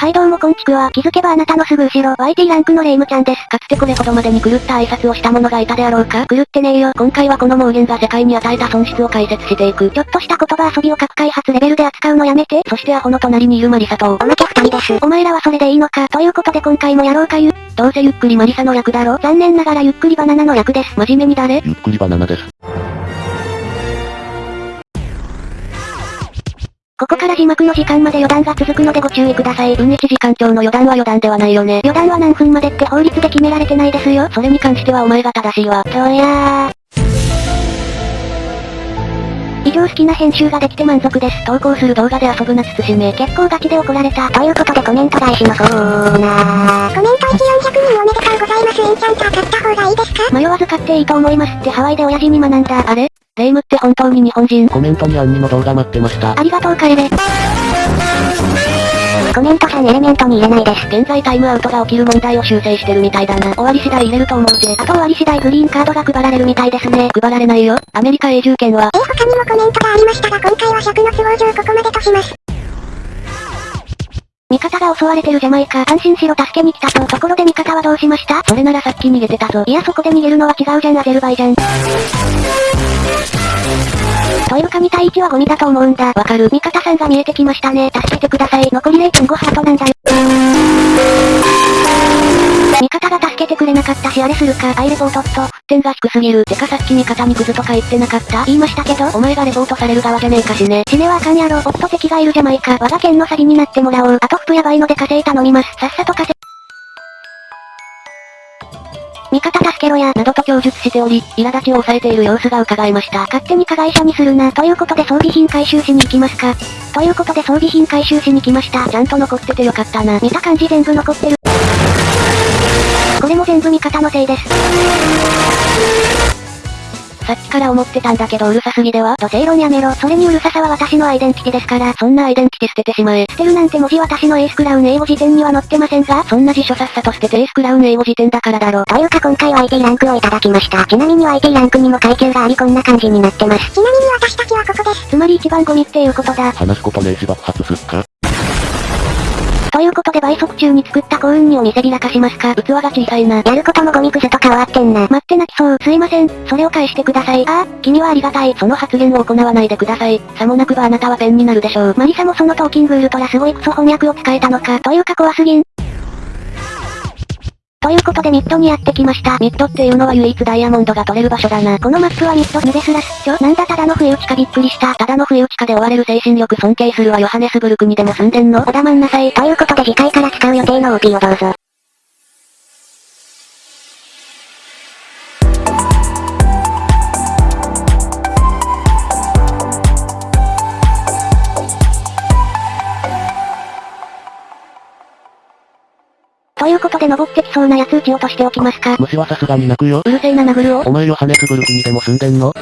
はいどうもこんちくわ。気づけばあなたのすぐ後ろ、YT ランクのレイムちゃんです。かつてこれほどまでに狂った挨拶をした者がいたであろうか狂ってねえよ。今回はこの妄言が世界に与えた損失を解説していく。ちょっとした言葉遊びを各開発レベルで扱うのやめて。そしてアホの隣にいるマリサと、おまけ二人です。お前らはそれでいいのか。ということで今回もやろうかゆ。どうせゆっくりマリサの役だろ残念ながらゆっくりバナナの役です。真面目に誰？ゆっくりバナナです。ここから字幕の時間まで余談が続くのでご注意ください。分1時間超の余談は余談ではないよね。余談は何分までって法律で決められてないですよ。それに関してはお前が正しいわ。そうやー。以上好きな編集ができて満足です。投稿する動画で遊ぶな慎め。結構ガチで怒られた。ということでコメント返しのコーナー。コメント1、400人おめでとうございます。エンチャンター買った方がいいですか？迷わず買っていいと思いますってハワイで親父に学んだ。あれ？レイムって本当に日本人コメントにアンニの動画待ってました。ありがとう帰れ。コメント3エレメントに入れないです。現在タイムアウトが起きる問題を修正してるみたいだな。終わり次第入れると思うぜ。あと終わり次第グリーンカードが配られるみたいですね。配られないよ。アメリカ永住権は。えー、他にもコメントがありましたが今回は尺の都合上ここまでとします。が襲われてるじゃないか。安心しろ助けに来たと。ところで味方はどうしました？それならさっき逃げてたぞ。いやそこで逃げるのは違うじゃんアゼルバイジャン。というか2対1はゴミだと思うんだ。わかる。味方さんが見えてきましたね。助けてください。残り0.5ハートなんだよ。てくれなかったしあれするか。アイレポートっと。沸点が低すぎる。てかさっき味方にクズとか言ってなかった？言いましたけど。お前がレポートされる側じゃねえかしね。死ねはあかんやろ。おっと敵がいるじゃないか。我が県のサビになってもらおう。あと服やばいので火星頼みます。さっさと火星。味方助けろや、などと供述しており、苛立ちを抑えている様子が伺えました。勝手に加害者にするな。ということで装備品回収しに行きますか？ということで装備品回収しに来ました。ちゃんと残っててよかったな。見た感じ全部残ってる。全部味方のせいです。さっきから思ってたんだけどうるさすぎでは？土星論やめろ。それにうるささは私のアイデンティティですから。そんなアイデンティティ捨ててしまえ。捨てるなんて文字私のエースクラウン英語辞典には載ってませんが、そんな辞書さっさと捨ててエースクラウン英語辞典だからだろ。というか今回は IT ランクをいただきました。ちなみに IT ランクにも階級がありこんな感じになってます。ちなみに私たちはここです。つまり一番ゴミっていうことだ。話すことねえし爆発すっかということで倍速中に作った幸運にお見せびらかしますか？器が小さいな。やることもゴミクズとか終わってんな。待って泣きそう。すいません。それを返してください。ああ、君はありがたい。その発言を行わないでください。さもなくばあなたはペンになるでしょう。マリサもそのトーキングウルトラすごいクソ翻訳を使えたのか。というか怖すぎん。ということでミッドにやってきました。ミッドっていうのは唯一ダイヤモンドが取れる場所だな。このマップはミッド2ですらすっちょなんだただの不意打ちかびっくりした。ただの不意打ちかで追われる精神力尊敬するわヨハネスブルクにでも住んでんの？おだまんなさい。ということで次回から使う予定の OP をどうぞ。登ってきそうなやつ撃ち落としておきますか？虫はさすがに泣くよ。うるせえな殴るを。お前ヨハネスブルクにでも住んでんの？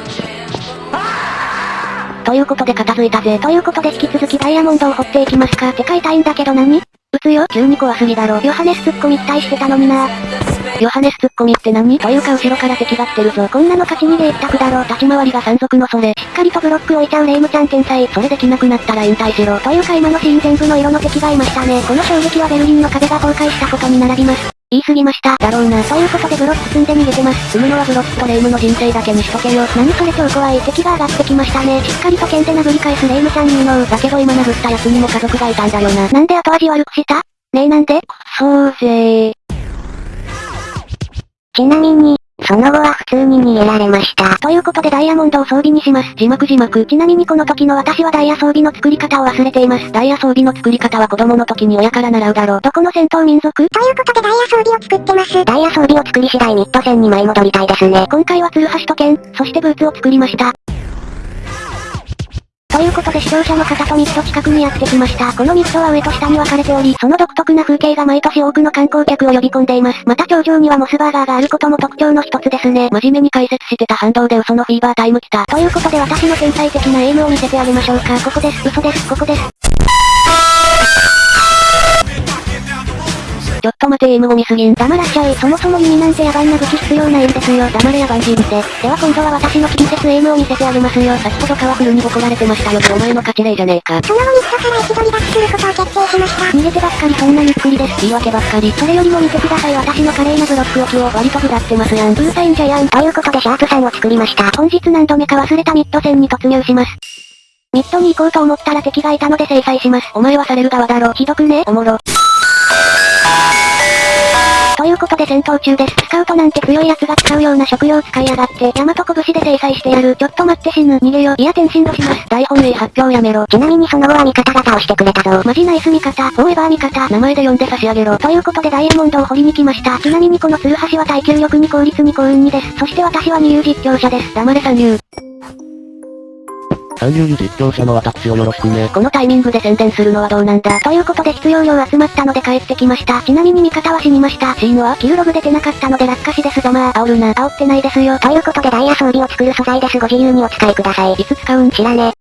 ということで片付いたぜ。ということで引き続きダイヤモンドを掘っていきますか？てか痛いんだけど何？撃つよ。急に怖すぎだろ。ヨハネス突っ込み期待してたのにな。ヨハネス突っ込みって何というか後ろから敵が来てるぞ。こんなの勝ち逃げ一択だろ。立ち回りが山賊のそれ。しっかりとブロック置いちゃうレイムちゃん天才。それできなくなったら引退しろ。というか今のシーン全部の色の敵がいましたね。この衝撃はベルリンの壁が崩壊したことに並びます。言い過ぎました。だろうな。ということでブロック積んで逃げてます。積むのはブロックとレイムの人生だけにしとけよ。何それ超怖い。敵が上がってきましたね。しっかりと剣で殴り返すレイムちゃんにのだけど今殴った奴にも家族がいたんだよな。なんで後味悪くした？ねえなんで？そうぜー。ちなみに、その後は普通に逃げられました。ということでダイヤモンドを装備にします。字幕字幕。ちなみにこの時の私はダイヤ装備の作り方を忘れています。ダイヤ装備の作り方は子供の時に親から習うだろう。どこの戦闘民族？ということでダイヤ装備を作ってます。ダイヤ装備を作り次第ミッド戦に舞い戻りたいですね。今回はツルハシと剣、そしてブーツを作りました。ということで視聴者の方とミッド近くにやってきました。このミッドは上と下に分かれており、その独特な風景が毎年多くの観光客を呼び込んでいます。また頂上にはモスバーガーがあることも特徴の一つですね。真面目に解説してた反動で嘘のフィーバータイム来た。ということで私の天才的なエイムを見せてあげましょうか。ここです。嘘です。ここです。ちょっと待てエイムゴミすぎん。黙らっしゃい。そもそも弓なんて野蛮な武器必要ないんですよ。黙れ野蛮人って。では今度は私のキリセスエイムを見せてあげますよ。先ほどカワフルにボコられてましたよ。お前の勝ち例じゃねえか。その後ミッドから一度離脱することを決定しました。逃げてばっかりそんなゆっくりです。言い訳ばっかり。それよりも見てください私の華麗なブロック置きを割と下ってますやん。うるさいんじゃやん。ということでシャープさんを作りました。本日何度目か忘れたミッド戦に突入します。ミッドに行こうと思ったら敵がいたので制裁します。お前はされる側だろ。ひどくねおもろ。ということで戦闘中です。スカウトなんて強い奴が使うような食料使いやがって、大和拳で制裁してやる。ちょっと待って死ぬ。逃げよ。いや転身度します。大本営発表やめろ。ちなみにその後は味方が倒してくれたぞ。マジナイス味方。フォーエバー味方。名前で呼んで差し上げろ。ということでダイヤモンドを掘りに来ました。ちなみにこのツルハシは耐久力に効率に幸運にです。そして私は二流実況者です。黙れ三流。三流実況者の私をよろしくね。このタイミングで宣伝するのはどうなんだ？ということで必要量集まったので帰ってきました。ちなみに味方は死にました。死因はキルログ出てなかったので落下死ですぞまあ。煽るな。煽ってないですよ。ということでダイヤ装備を作る素材ですご自由にお使いください。いつ使うん知らね。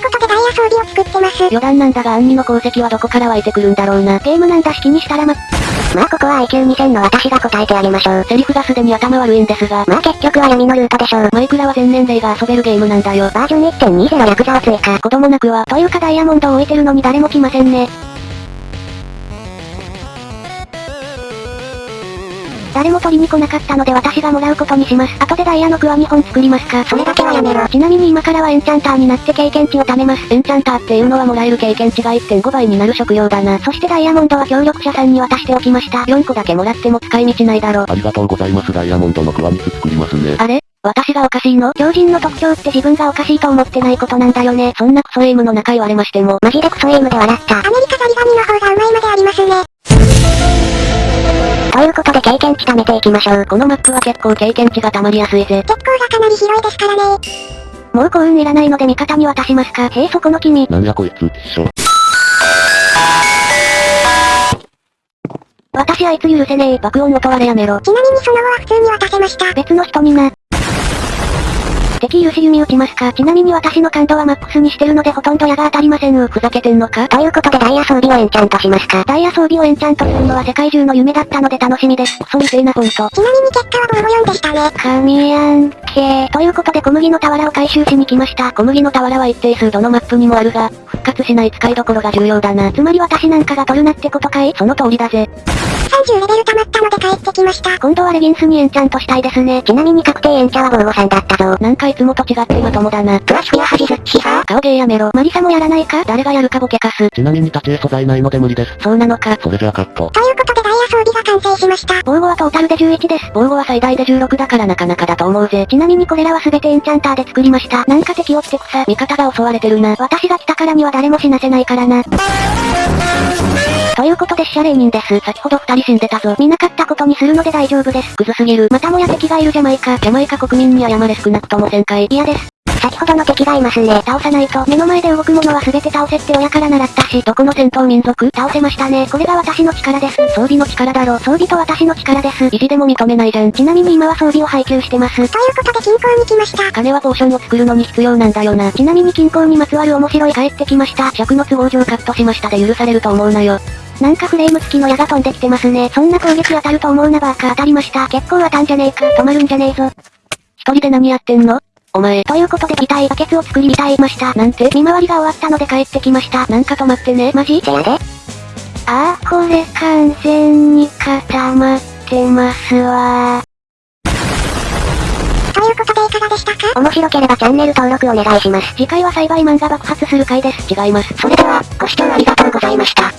ということでダイヤ装備を作ってます。余談なんだがアンニの功績はどこから湧いてくるんだろうな。ゲームなんだし気にしたらま、まあここは IQ2000 の私が答えてあげましょう。セリフがすでに頭悪いんですが。まあ結局は闇のルートでしょう。マイクラは全年齢が遊べるゲームなんだよ。バージョン1.20ヤクザを追加。子供なくは。というかダイヤモンドを置いてるのに誰も来ませんね。誰も取りに来なかったので私がもらうことにします。後でダイヤのクワ2本作りますか。それだけはやめろ。ちなみに今からはエンチャンターになって経験値を貯めます。エンチャンターっていうのはもらえる経験値が1.5倍になる職業だな。そしてダイヤモンドは協力者さんに渡しておきました。4個だけもらっても使い道ないだろ。ありがとうございますダイヤモンドのクワニス作りますね。あれ？私がおかしいの？狂人の特徴って自分がおかしいと思ってないことなんだよね。そんなクソエイムの中言われましても。マジでクソエイムで笑った。アメリカザリガニの方がうまいまでありますね。ということで経験値貯めていきましょう。このマップは結構経験値が溜まりやすいぜ。結構がかなり広いですからね。もう幸運いらないので味方に渡しますか？へえそこの君。なんやこいつ、一緒。私あいつ許せねえ。爆音音割れやめろ。ちなみにその後は普通に渡せました。別の人にな。敵許し弓打ちますか？ちなみに私の感度はマックスにしてるのでほとんど矢が当たりませんうふざけてんのか？ということでダイヤ装備をエンチャントしますかダイヤ装備をエンチャントするのは世界中の夢だったので楽しみです。クソみてえなほんと。ちなみに結果はボーゴ4でしたね。神やんけということで小麦の俵を回収しに来ました。小麦の俵は一定数どのマップにもあるが、復活しない使いどころが重要だな。つまり私なんかが取るなってことかい？その通りだぜ。30レベル溜まったので帰ってきました。今度はレギンスにエンチャントしたいですね。ちなみに確定エンチャはボーゴさんだったぞ。なんかいつもと違ってまともだな。プラスフィアハジズッチさ顔芸やめろ。マリサもやらないか？誰がやるかボケかす。ちなみに立ち絵素材ないので無理です。そうなのか？それじゃあカット。ということで装備が完成しました。防護はトータルで11です。防護は最大で16だからなかなかだと思うぜ。ちなみにこれらは全てエンチャンターで作りました。なんか敵をって草。味方が襲われてるな。私が来たからには誰も死なせないからな。ということで死者霊人です。先ほど二人死んでたぞ。見なかったことにするので大丈夫です。クズすぎる。またもや敵がいるジャマイカ。ジャマイカ国民に謝れ少なくとも1000回。嫌です。先ほどの敵がいますね。倒さないと、目の前で動くものは全て倒せって親から習ったし、どこの戦闘民族？倒せましたね。これが私の力です。装備の力だろ。装備と私の力です。意地でも認めないじゃん。ちなみに今は装備を配給してます。ということで金庫に来ました。金はポーションを作るのに必要なんだよな。ちなみに金庫にまつわる面白い帰ってきました。尺の都合上カットしましたで許されると思うなよ。なんかフレーム付きの矢が飛んできてますね。そんな攻撃当たると思うなバーカ当たりました。結構当たんじゃねえか。止まるんじゃねえぞ。一人で何やってんの？お前。ということで、痛いバケツを作りみたいました。なんて見回りが終わったので帰ってきました。なんか止まってね。マジ？せやで。あー、これ完全に固まってますわということでいかがでしたか？面白ければチャンネル登録お願いします。次回は栽培マンが爆発する回です。違います。それでは、ご視聴ありがとうございました。